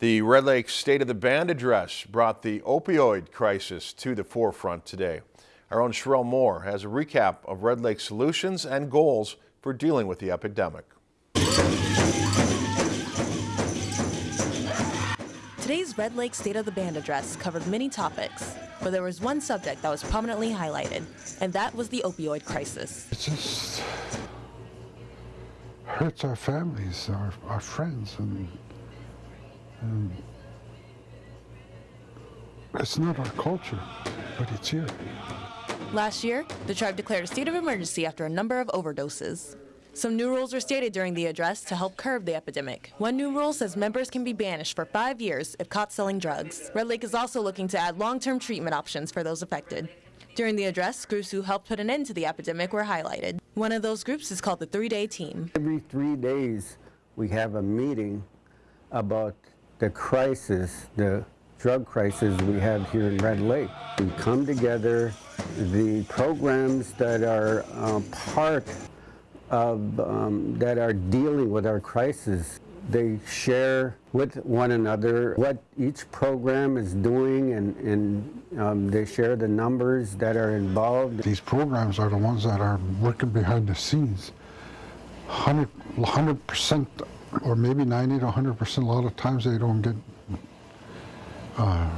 The Red Lake State of the Band address brought the opioid crisis to the forefront today. Our own Sherelle Moore has a recap of Red Lake's solutions and goals for dealing with the epidemic. Today's Red Lake State of the Band address covered many topics, but there was one subject that was prominently highlighted, and that was the opioid crisis. It just hurts our families, our, our friends, and, and it's not our culture, but it's here. Last year, the tribe declared a state of emergency after a number of overdoses. Some new rules were stated during the address to help curb the epidemic. One new rule says members can be banished for five years if caught selling drugs. Red Lake is also looking to add long-term treatment options for those affected. During the address, groups who helped put an end to the epidemic were highlighted. One of those groups is called the Three Day Team. Every three days, we have a meeting about the crisis, the drug crisis we have here in Red Lake. We come together, the programs that are uh, part of, um, that are dealing with our crisis. They share with one another what each program is doing and, and um, they share the numbers that are involved. These programs are the ones that are working behind the scenes. 100, percent or maybe 90 to 100% a lot of times they don't get uh,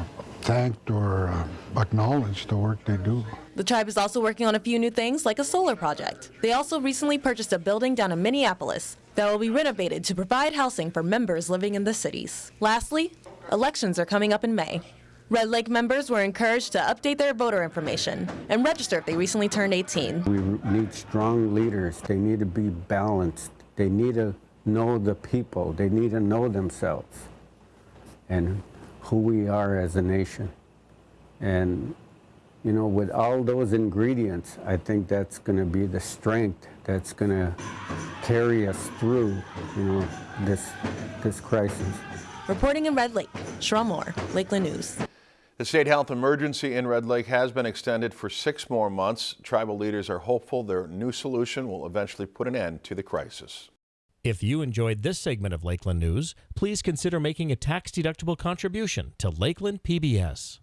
thanked or uh, acknowledged the work they do. The tribe is also working on a few new things like a solar project. They also recently purchased a building down in Minneapolis that will be renovated to provide housing for members living in the cities. Lastly, elections are coming up in May. Red Lake members were encouraged to update their voter information and register if they recently turned 18. We need strong leaders. They need to be balanced. They need to know the people. They need to know themselves. And who we are as a nation. And, you know, with all those ingredients, I think that's going to be the strength that's going to carry us through, you know, this, this crisis. Reporting in Red Lake, Sherelle Moore, Lakeland News. The state health emergency in Red Lake has been extended for six more months. Tribal leaders are hopeful their new solution will eventually put an end to the crisis. If you enjoyed this segment of Lakeland News, please consider making a tax-deductible contribution to Lakeland PBS.